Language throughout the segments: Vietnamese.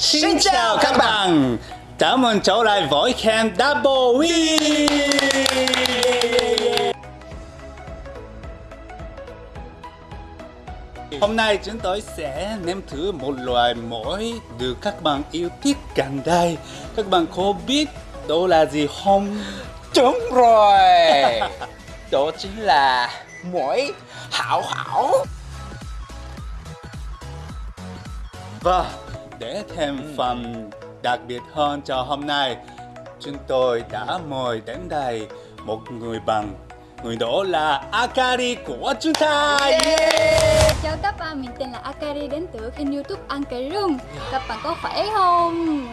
Xin chào các bạn. Chào mừng trở lại với Camp Double Win. Hôm nay chúng tôi sẽ nếm thử một loại muối được các bạn yêu thích gần đây. Các bạn có biết đó là gì không? Đúng rồi. Đó chính là muối hảo hảo. Và để thêm phần đặc biệt hơn cho hôm nay. Chúng tôi đã mời đến đây một người bạn Người đó là Akari của chúng ta. Yeah! Chào các bạn, mình tên là Akari đến từ kênh youtube Ăn Cái Room Các bạn có khỏe không?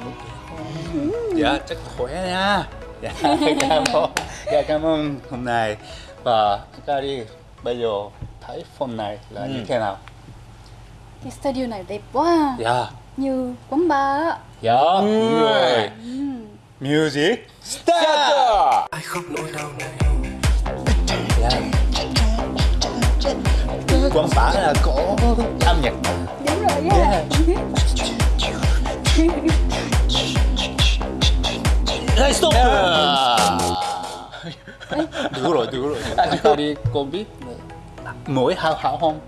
Dạ, chắc khỏe nha. Dạ, cảm ơn. Dạ, cảm ơn hôm nay. Và Akari, bây giờ thấy phone này là như thế nào? Cái studio này đẹp quá. Dạ Như quán bar á Dạ, đúng rồi Music Start! Ai khóc nỗi đau này Dạ. Quán bar là có âm nhạc Đúng rồi á Hey, stop! Đủ rồi, đủ rồi. Akari, con biết mỗi hảo hảo không?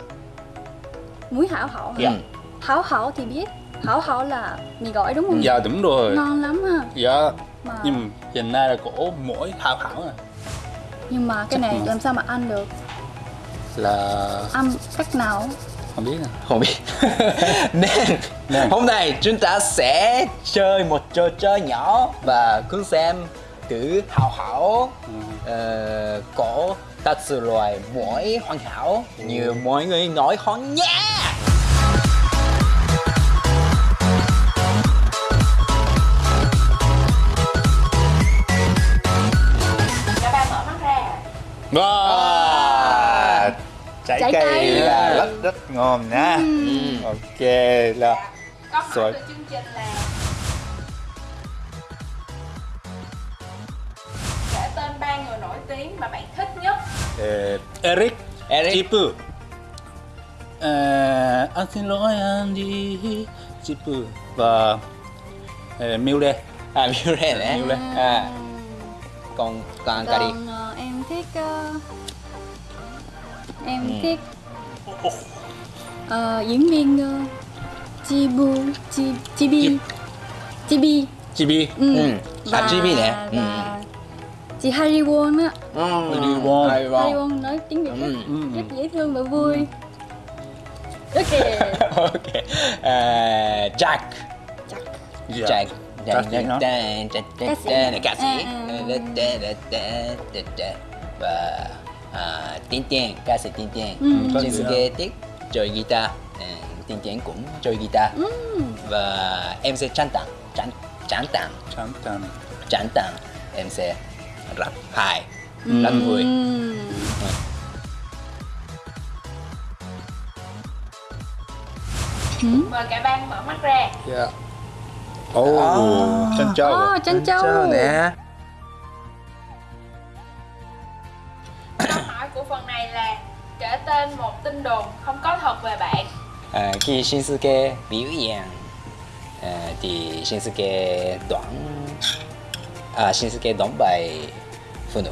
Muối hảo hảo hả? Dạ. Hảo hảo thì biết Hảo hảo là mì gỏi đúng không? Dạ, đúng rồi. Ngon lắm ha Dạ, mà, nhưng hiện nay là có mỗi hảo hảo à. Nhưng mà cái này làm sao mà ăn được? Là Ăn cách nào? không biết à. Không biết Nên Nên. hôm nay chúng ta sẽ chơi một trò chơi nhỏ Và cùng xem thử hảo hảo ờ, có thật sự loài muối hoàn hảo Như mọi người nói không nha Trái, Trái cây, cây. là rất rất ngon nha. Ok là Câu hỏi của chương trình là Kể tên ba người nổi tiếng mà bạn thích nhất eh, Eric, Eric. Chipu. Eh, anh xin lỗi anh đi Chipu và eh, Mule. À, Mule đấy Mule. à, Còn còn Cari Còn ờ, em thích ờ, Em Ừ. thích ờ, diễn viên uh, Chibu Chi, Chibi Chibi Chibi. ừ. Ừ. À, Chibi nè. Ừ. và chị Harry Won á Harry Won. Harry Won. Nói tiếng Việt rất, Ừ. Ừ. rất dễ thương và vui ok ok à, Jack chắc Dạ. Jack Ca sĩ hả? Ca sĩ. ca sĩ À, và à, Tiên Tiên ca sĩ Tiên Ừ. Shinsuke thích chơi guitar à, Tiên Tiên cũng chơi guitar Ừ. và em sẽ chán tặng chán chán tặng Chẳng tàn. chán tặng em sẽ rap hài rất vui Ừm. Mời cả ban mở mắt ra Dạ. Oh, chân châu. Ồ, chân châu nè của phần này là Kể tên một tin đồn không có thật về bạn À, khi Shinsuke biểu diễn à, thì Shinsuke đoán à, Shinsuke đoán bài phụ nữ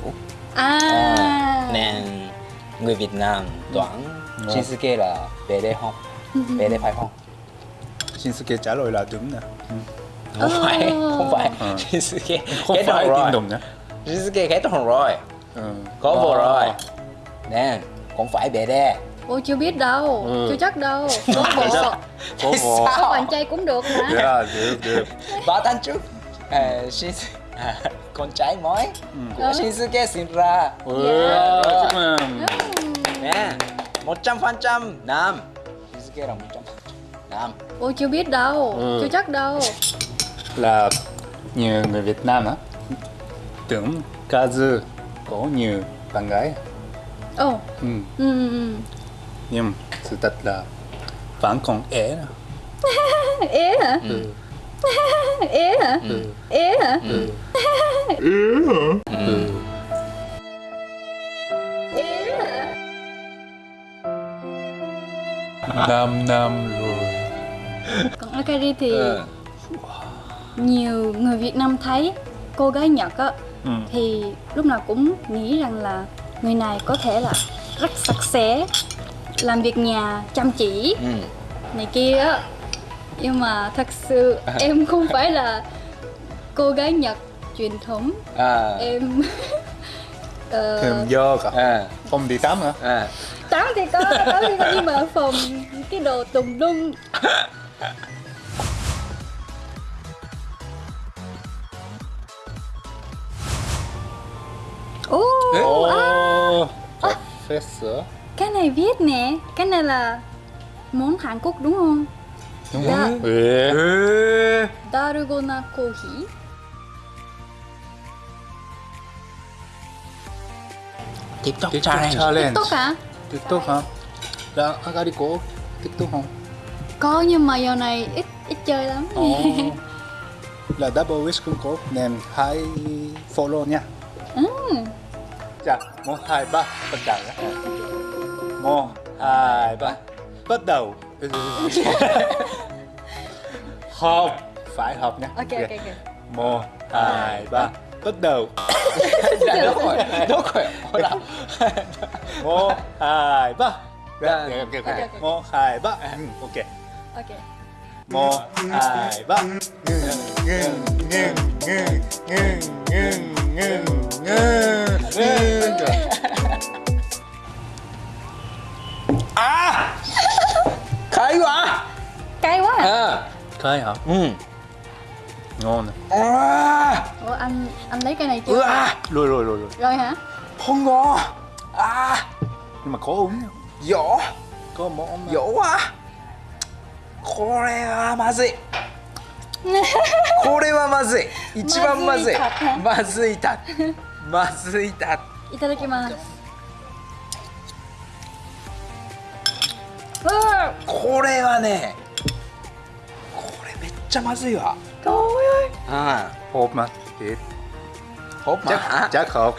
à, à, nên người Việt Nam đoán Ngon. Shinsuke là bé đê không bé đê phải không Shinsuke trả lời là đúng nè. Ừ. không phải không phải Ờ. Shinsuke Không kết phải tin đồn nhá. Shinsuke kết hôn rồi Ừ. có vợ Wow. rồi nên không phải bé đê Ôi chưa biết đâu, Ừ. chưa chắc đâu. Có bộ, Có vợ. có bạn trai cũng được mà. Dạ, được, được. ba tháng trước. À, Shinsuke à, con trai mới của Ừ. Shinsuke sinh ra. Wow, chúc mừng. nè một trăm phần trăm. Nam. Shinsuke là một trăm nam. Ôi chưa biết đâu, Ừ. chưa chắc đâu. Là nhiều người Việt Nam á. Tưởng Kazu có nhiều bạn gái. Ồ, Ừ. ừ, ừ, ừ. Nhưng sự thật là vẫn còn ế nè. Ế hả? Ừ. Ế hả? Ừ. Ế hả? Ừ. ừ. Ừ. Ế hả? 5 năm rồi Còn Akari thì Ừ. nhiều người Việt Nam thấy cô gái Nhật á Ừ. thì lúc nào cũng nghĩ rằng là người này có thể là rất sạch sẽ làm việc nhà chăm chỉ. Ừ. này kia á. Nhưng mà thật sự em không phải là cô gái Nhật truyền thống. À. Em ờ, Thường do cả. À. Không đi tắm hả? À. Tắm thì có tắm thì có nhưng mà phòng cái đồ tùng lung phết sữa cái này viết nè, cái này là món Hàn Quốc đúng không? đúng không? Ừ. ừ. Dalgona coffee. TikTok TikTok challenge challenge TikTok hả? TikTok hả? Là Akari có TikTok không? Có nhưng mà giờ này ít ít chơi lắm. Ồ. Là Double Wish cũng có nên hãy follow nha Dạ, một, hai, ba, bắt đầu nhé. Một, hai, ba, bắt đầu. Hợp, phải hợp nhé. Ok ok ok. Một, hai, ba, bắt đầu. Dạ, đúng rồi đúng rồi Ôi là Một, hai, ba. Dạ. Dạ, ok, ok, Ok, ok ok. Một, hai, ba. Ok. Ok. Một, hai, ba. Ngưng, ngưng, ngưng, ngưng, ngưng, ngưng, ngưng ngơ ngơ à cay quá. Cay quá à. Cay hả? Ừ. Ngon nè. À. ủa anh anh lấy cây này chưa? Ừ, à. rồi rồi rồi rồi. Rồi hả? Không ngon à. Nhưng mà khó uống không giỏ. Có món giỏ quá. Khó Korea mà gì? これはまずい。一番まずい。まずいた。まずいた。いただきます。これはねこれめっちゃまずいわ。遠い。うあ、ホープマッチホープ。マッチじゃあ。買あう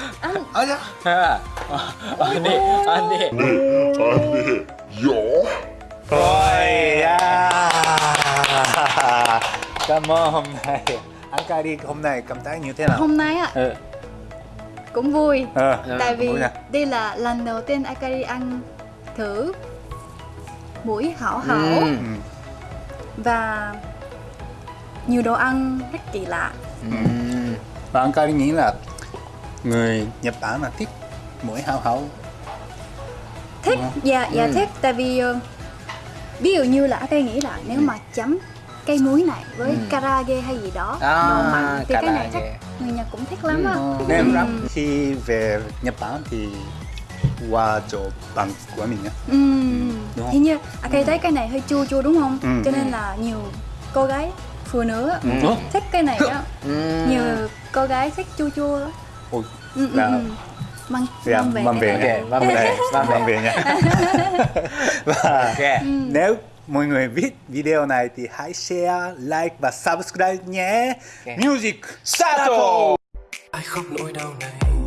あじゃあ。あんであんであんよ。おいやー。Cảm ơn hôm nay Anh ca đi hôm nay cảm thấy như thế nào? hôm nay ạ Ừ. cũng vui Ờ, tại vì đây là lần đầu tiên Akari ăn thử mũi hảo hảo Ừ. Ừ. và nhiều đồ ăn rất kỳ lạ Ừ. Và anh ca đi nghĩ là người Nhật Bản là thích mũi hao hao thích dạ dạ Ừ. thích tại vì ờ, ví dụ như là Akari nghĩ là nếu mà chấm cây muối này với Ừ. karage hay gì đó À, mặn thì cái này chắc karage. người Nhật cũng thích lắm Ừ. á Nên Ừ. khi về Nhật Bản thì qua chỗ bạn của mình nhé Ừ. Không? Hình như Akari thấy cái này hơi chua chua đúng không? Ừ. Cho nên là nhiều cô gái phụ nữ á, Ừ. thích cái này đó. Ừ. Nhiều cô gái thích chua chua. á. Ôi, Ừ, ừ, là- ừ. Mang, Dạ, mang về. mang về. Ok, mang về. Mang về nhé. Và ok nếu mọi người biết video này thì hãy share, like và subscribe nhé. Ok. Music start ai khóc nỗi đau này